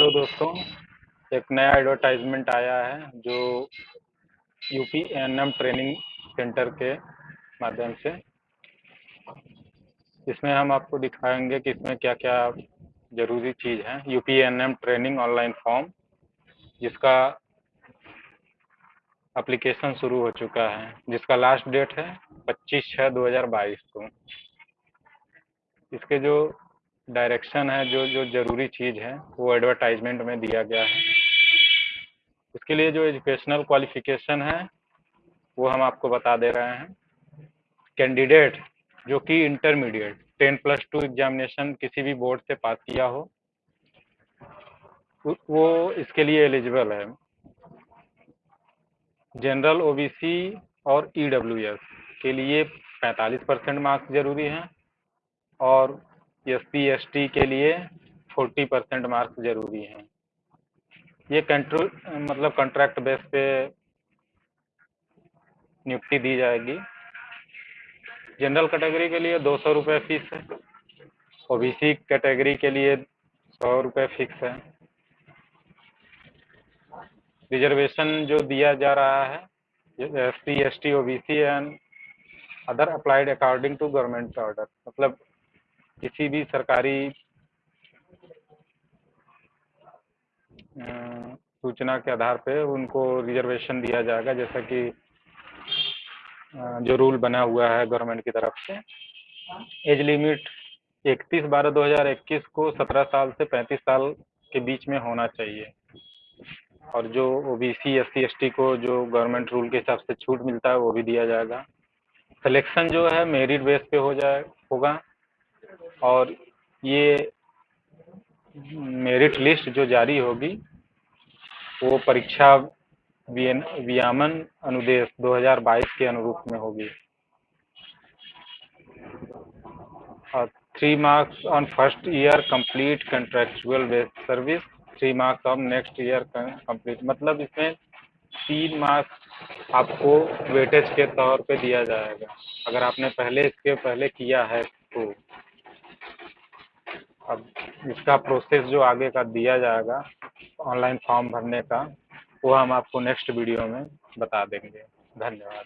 Hello दोस्तों, एक नया एडवर्टाइजमेंट आया है जो UP N M training centre के माध्यम से। इसमें हम आपको दिखाएँगे कि इसमें क्या क्या ज़रूरी चीज़ है। UP N M training online form जिसका एप्लीकेशन शुरू हो चुका है, जिसका लास्ट डेट है पच्चीस छः दो हज़ार बाईस को। इसके जो डायरेक्शन है, जो जो ज़रूरी चीज़ है, वो एडवर्टाइजमेंट में दिया गया है। उसके लिए जो एजुकेशनल क्वालिफिकेशन है, वो हम आपको बता दे रहे हैं। कैंडिडेट जो कि intermediate ten plus two examination किसी भी बोर्ड से पास किया हो वो इसके लिए एलिजिबल है। जनरल ओबीसी और ईडब्ल्यूएस e के लिए 45 परसेंट मार्क्स ज़रूरी हैं और एस सी के लिए फोर्टी परसेंट मार्क्स ज़रूरी हैं। ये कंट्रोल मतलब कॉन्ट्रैक्ट बेस पे नियुक्ति दी जाएगी। जनरल कैटेगरी के लिए दो सौ रुपये फ़ीस है। ओबीसी कैटेगरी के लिए सौ रुपये फिक्स है। रिजर्वेशन जो दिया जा रहा है S C S T O B C and other applied according to government order मतलब किसी भी सरकारी सूचना के आधार पे उनको रिजर्वेशन दिया जाएगा, जैसा कि जो रूल बना हुआ है गवर्नमेंट की तरफ़ से। एज लिमिट इकतीस बारह दो हज़ार इक्कीस को सत्रह साल से पैंतीस साल के बीच में होना चाहिए। और जो O B C S C S T को जो गवर्नमेंट रूल के हिसाब से छूट मिलता है, वो भी दिया जाएगा। सिलेक्शन जो है मेरिट बेस पे हो जाए, होगा। और ये मेरिट लिस्ट जो जारी होगी, वो परीक्षा वियामन अनुदेश 2022 के अनुरूप में होगी। Three marks on first year complete contractual based service three marks on next year complete मतलब इसमें तीन मार्क्स आपको वेटेज के तौर पे दिया जाएगा। अगर आपने पहले इसके पहले किया है तो। अब इसका प्रोसेस जो आगे का दिया जाएगा ऑनलाइन फॉर्म भरने का, वो हम आपको नेक्स्ट वीडियो में बता देंगे। धन्यवाद।